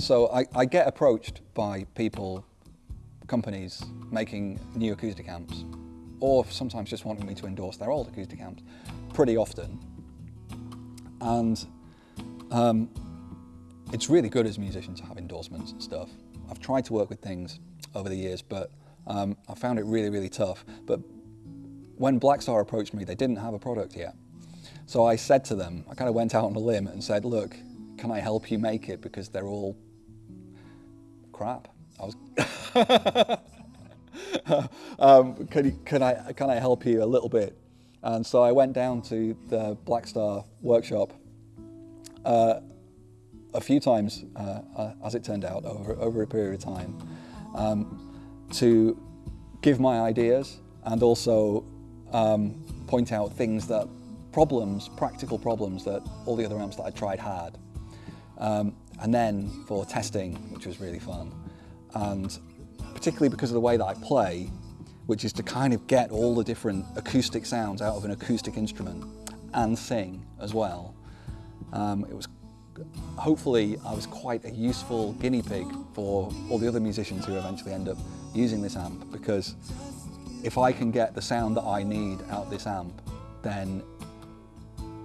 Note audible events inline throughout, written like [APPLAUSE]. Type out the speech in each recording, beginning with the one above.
So I, I get approached by people, companies making new acoustic amps, or sometimes just wanting me to endorse their old acoustic amps, pretty often. And um, it's really good as a musician to have endorsements and stuff. I've tried to work with things over the years, but um, I found it really, really tough. But when Blackstar approached me, they didn't have a product yet. So I said to them, I kind of went out on a limb and said, look, can I help you make it? Because they're all crap. I was, [LAUGHS] um, can, you, can, I, can I help you a little bit? And so I went down to the Blackstar workshop uh, a few times, uh, as it turned out, over, over a period of time, um, to give my ideas and also um, point out things that, problems, practical problems that all the other amps that I tried had. Um, and then for testing, which was really fun. And particularly because of the way that I play, which is to kind of get all the different acoustic sounds out of an acoustic instrument and sing as well. Um, it was hopefully I was quite a useful guinea pig for all the other musicians who eventually end up using this amp because if I can get the sound that I need out this amp then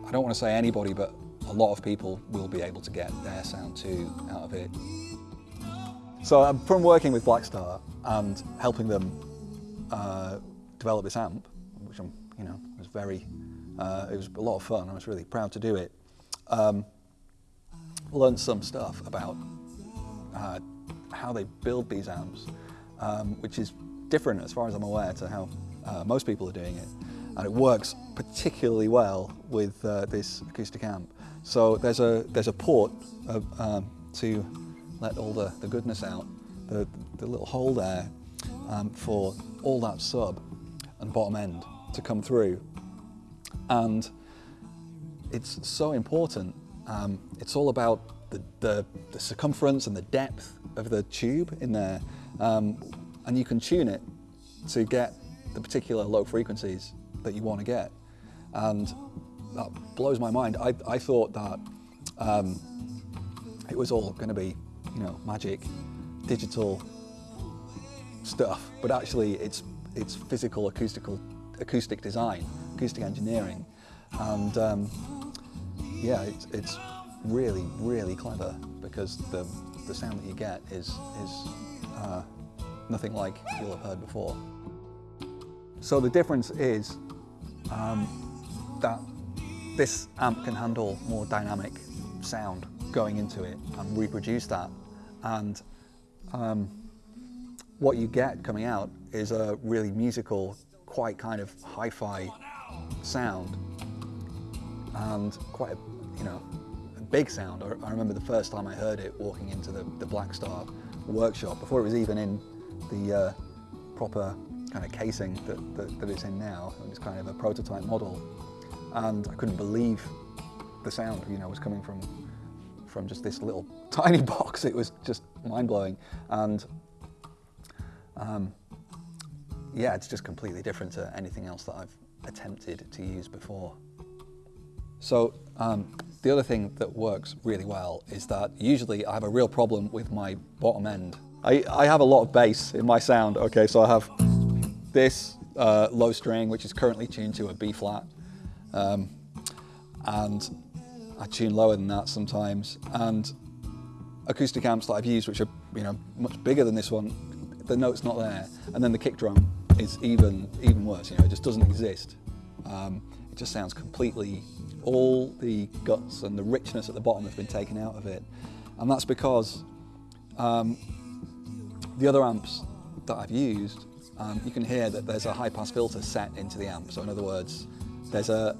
I don't want to say anybody but a lot of people will be able to get their sound too out of it. So um, from working with Blackstar and helping them uh, develop this amp, which I'm, you know, was very, uh, it was a lot of fun. I was really proud to do it. Um, learned some stuff about uh, how they build these amps, um, which is different as far as I'm aware to how uh, most people are doing it. And it works particularly well with uh, this acoustic amp. So there's a, there's a port of, um, to let all the, the goodness out, the, the little hole there um, for all that sub and bottom end to come through. And it's so important. Um, it's all about the, the, the, circumference and the depth of the tube in there. Um, and you can tune it to get the particular low frequencies that you want to get. And that blows my mind. I, I thought that um, it was all going to be you know, magic, digital stuff, but actually it's, it's physical acoustical, acoustic design, acoustic engineering. And um, yeah, it's, it's really, really clever because the, the sound that you get is, is uh, nothing like you'll have heard before. So the difference is um, that this amp can handle more dynamic sound going into it and reproduce that and um, what you get coming out is a really musical, quite kind of hi-fi sound and quite a, you know, a big sound. I, I, remember the first time I heard it walking into the, the Blackstar workshop, before it was even in the uh, proper kind of casing that, that, that it's in now. It was kind of a prototype model. And I couldn't believe the sound, you know, was coming from from just this little [LAUGHS] tiny box. It was just mind-blowing. And um, yeah, it's just completely different to anything else that I've attempted to use before. So um, the other thing that works really well is that usually I have a real problem with my bottom end. I, I have a lot of bass in my sound. Okay, so I have this uh, low string, which is currently tuned to a B flat. Um, and I tune lower than that sometimes. And acoustic amps that I've used, which are you know much bigger than this one, the note's not there. And then the kick drum is even even worse. You know, it just doesn't exist. Um, it just sounds completely, all the guts and the richness at the bottom has been taken out of it. And that's because um, the other amps that I've used, um, you can hear that there's a high pass filter set into the amp. So in other words, there's a,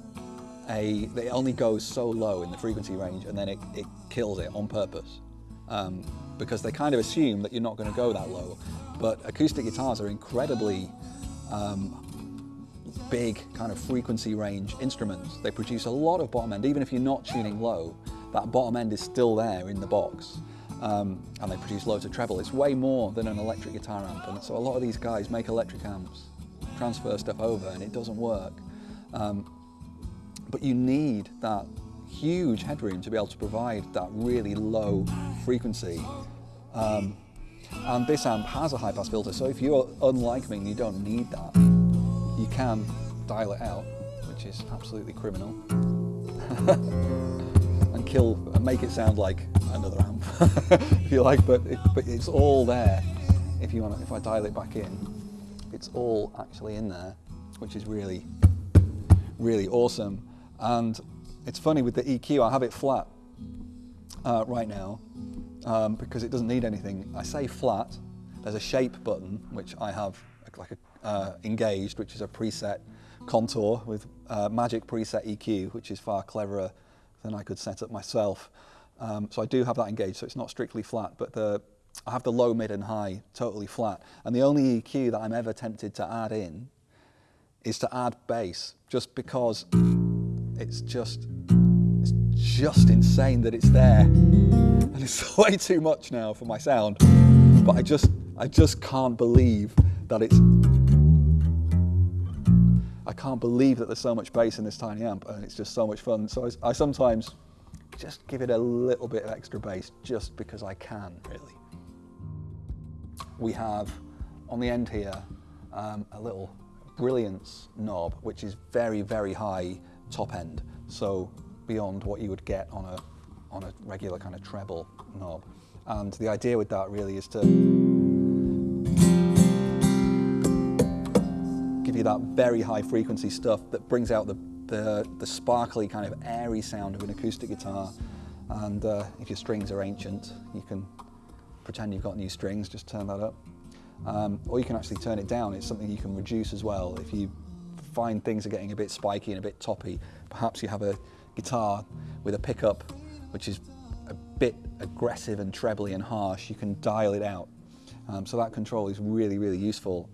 a, it only goes so low in the frequency range and then it, it kills it on purpose. Um, because they kind of assume that you're not going to go that low. But acoustic guitars are incredibly um, big kind of frequency range instruments. They produce a lot of bottom end, even if you're not tuning low, that bottom end is still there in the box. Um, and they produce loads of treble. It's way more than an electric guitar amp. And so a lot of these guys make electric amps, transfer stuff over, and it doesn't work. Um, but you need that huge headroom to be able to provide that really low frequency. Um, and this amp has a high pass filter, so if you're unlike me and you don't need that, you can dial it out, which is absolutely criminal, [LAUGHS] and kill and make it sound like another amp, [LAUGHS] if you like. But it, but it's all there. If you want, if I dial it back in, it's all actually in there, which is really, really awesome. And it's funny with the EQ, I have it flat uh, right now um, because it doesn't need anything. I say flat, there's a shape button which I have like a, uh, engaged, which is a preset contour with uh, Magic preset EQ, which is far cleverer than I could set up myself. Um, so I do have that engaged, so it's not strictly flat, but the, I have the low, mid and high totally flat. And the only EQ that I'm ever tempted to add in is to add bass, just because it's just, it's just insane that it's there. And it's [LAUGHS] way too much now for my sound. But I just, I just can't believe that it's, I can't believe that there's so much bass in this tiny amp and it's just so much fun. So I, I sometimes just give it a little bit of extra bass just because I can, really. We have on the end here um, a little brilliance knob, which is very, very high top end. So beyond what you would get on a, on a regular kind of treble knob. And the idea with that really is to give you that very high frequency stuff that brings out the, the, the sparkly kind of airy sound of an acoustic guitar. And uh, if your strings are ancient, you can pretend you've got new strings, just turn that up. Um, or you can actually turn it down. It's something you can reduce as well. If you find things are getting a bit spiky and a bit toppy, perhaps you have a guitar with a pickup which is a bit aggressive and trebly and harsh, you can dial it out. Um, so that control is really, really useful.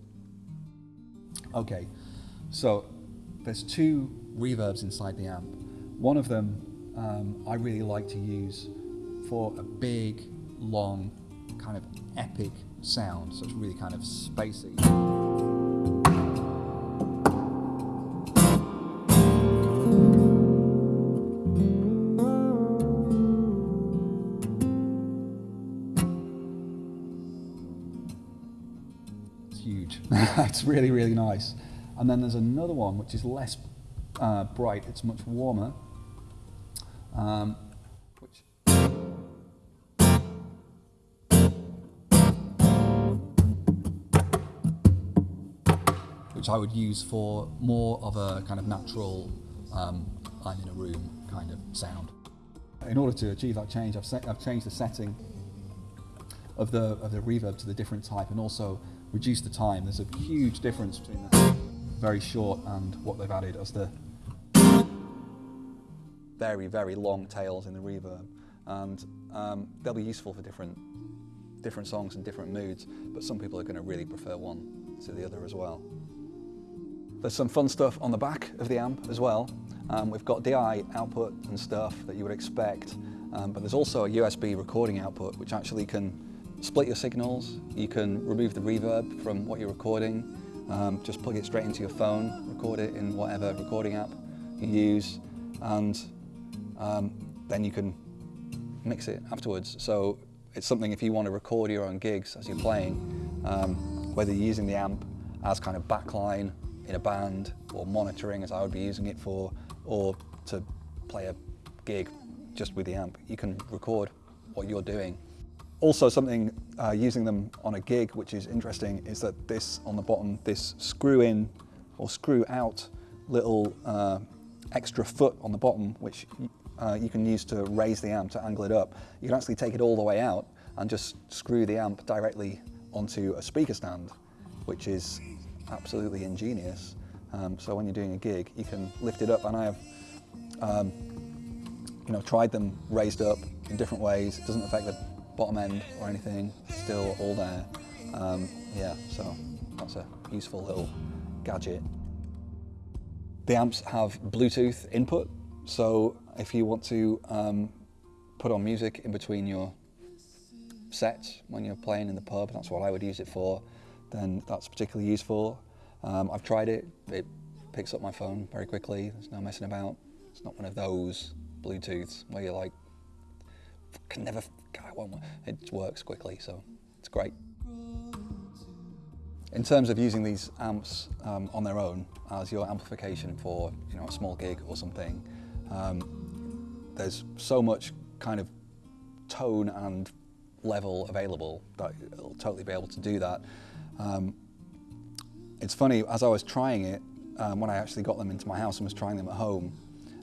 Okay, so there's two reverbs inside the amp. One of them um, I really like to use for a big, long, kind of epic sound, so it's really kind of spacey. Huge. [LAUGHS] it's really, really nice. And then there's another one which is less uh, bright, it's much warmer. Um, which which I would use for more of a kind of natural, um, I'm in a room kind of sound. In order to achieve that change, I've, I've changed the setting of the, of the reverb to the different type and also reduce the time. There's a huge difference between the very short and what they've added as the very, very long tails in the reverb. And um, they'll be useful for different, different songs and different moods, but some people are going to really prefer one to the other as well. There's some fun stuff on the back of the amp as well. Um, we've got DI output and stuff that you would expect, um, but there's also a USB recording output which actually can split your signals. You can remove the reverb from what you're recording, um, just plug it straight into your phone, record it in whatever recording app you use, and um, then you can mix it afterwards. So it's something if you want to record your own gigs as you're playing, um, whether you're using the amp as kind of backline in a band or monitoring as I would be using it for, or to play a gig just with the amp, you can record what you're doing. Also something uh, using them on a gig which is interesting is that this on the bottom, this screw in or screw out little uh, extra foot on the bottom which uh, you can use to raise the amp to angle it up. You can actually take it all the way out and just screw the amp directly onto a speaker stand, which is absolutely ingenious. Um, so when you're doing a gig, you can lift it up, and I have, um, you know, tried them raised up in different ways. It doesn't affect the bottom end or anything. Still all there. Um, yeah, so that's a useful little gadget. The amps have Bluetooth input, so if you want to um, put on music in between your sets when you're playing in the pub, that's what I would use it for, then that's particularly useful. Um, I've tried it, it picks up my phone very quickly, there's no messing about. It's not one of those Bluetooths where you're like, can never, I won't, it works quickly, so it's great. In terms of using these amps um, on their own as your amplification for you know a small gig or something, um, there's so much kind of tone and level available that it'll totally be able to do that. Um, it's funny, as I was trying it, um, when I actually got them into my house and was trying them at home,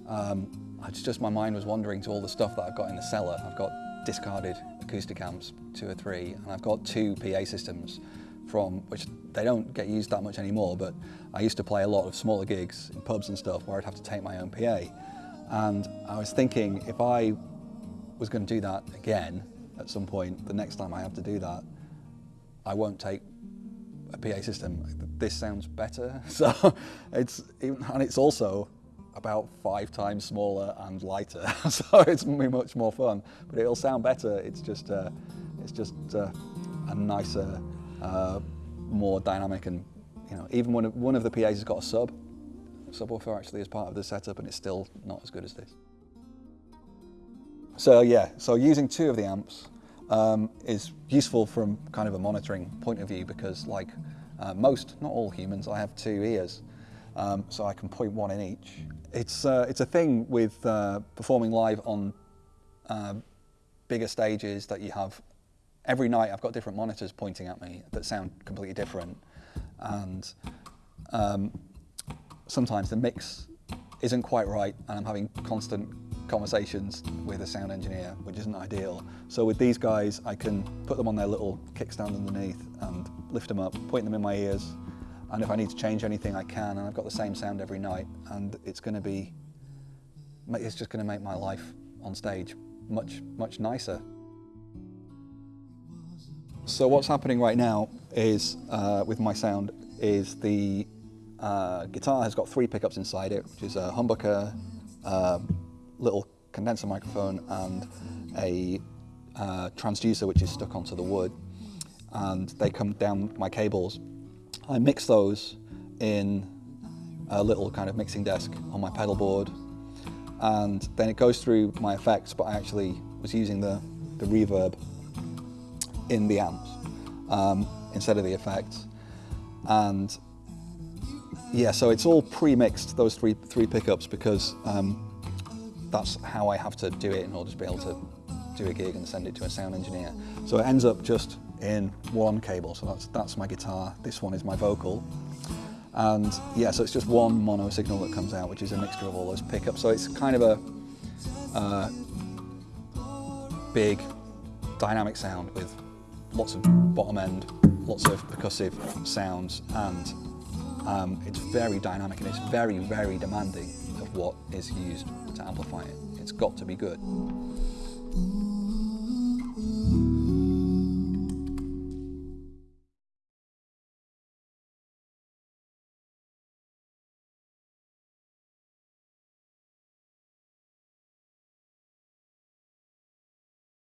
um, it's just my mind was wandering to all the stuff that I've got in the cellar. I've got discarded acoustic amps, two or three, and I've got two PA systems from, which they don't get used that much anymore, but I used to play a lot of smaller gigs in pubs and stuff where I'd have to take my own PA. And I was thinking if I was going to do that again at some point, the next time I have to do that, I won't take a PA system. This sounds better. [LAUGHS] So it's, and it's also about five times smaller and lighter. [LAUGHS] so it's much more fun, but it'll sound better. It's just, uh, it's just uh, a nicer, uh, more dynamic and, you know, even when one of the PAs has got a sub, subwoofer actually as part of the setup and it's still not as good as this. So yeah, so using two of the amps um, is useful from kind of a monitoring point of view because like uh, most, not all humans, I have two ears. Um, so I can point one in each. It's, uh, it's a thing with uh, performing live on uh, bigger stages that you have every night I've got different monitors pointing at me that sound completely different. And um, sometimes the mix isn't quite right and I'm having constant conversations with a sound engineer, which isn't ideal. So with these guys, I can put them on their little kickstand underneath and lift them up, point them in my ears, and if I need to change anything, I can, and I've got the same sound every night, and it's going to be, it's just going to make my life on stage much, much nicer. So what's happening right now is, uh, with my sound, is the uh, guitar has got three pickups inside it, which is a humbucker, uh, little condenser microphone, and a uh, transducer which is stuck onto the wood. And they come down my cables. I mix those in a little kind of mixing desk on my pedal board, and then it goes through my effects, but I actually was using the, the reverb in the amps um, instead of the effects. And yeah, so it's all pre-mixed, those three, three pickups, because um, that's how I have to do it in order to be able to do a gig and send it to a sound engineer. So it ends up just in one cable. So that's, that's my guitar, this one is my vocal. And yeah, so it's just one mono signal that comes out, which is a mixture of all those pickups. So it's kind of a uh, big dynamic sound with lots of bottom end, lots of percussive sounds, and um, it's very dynamic and it's very, very demanding of what is used to amplify it. It's got to be good.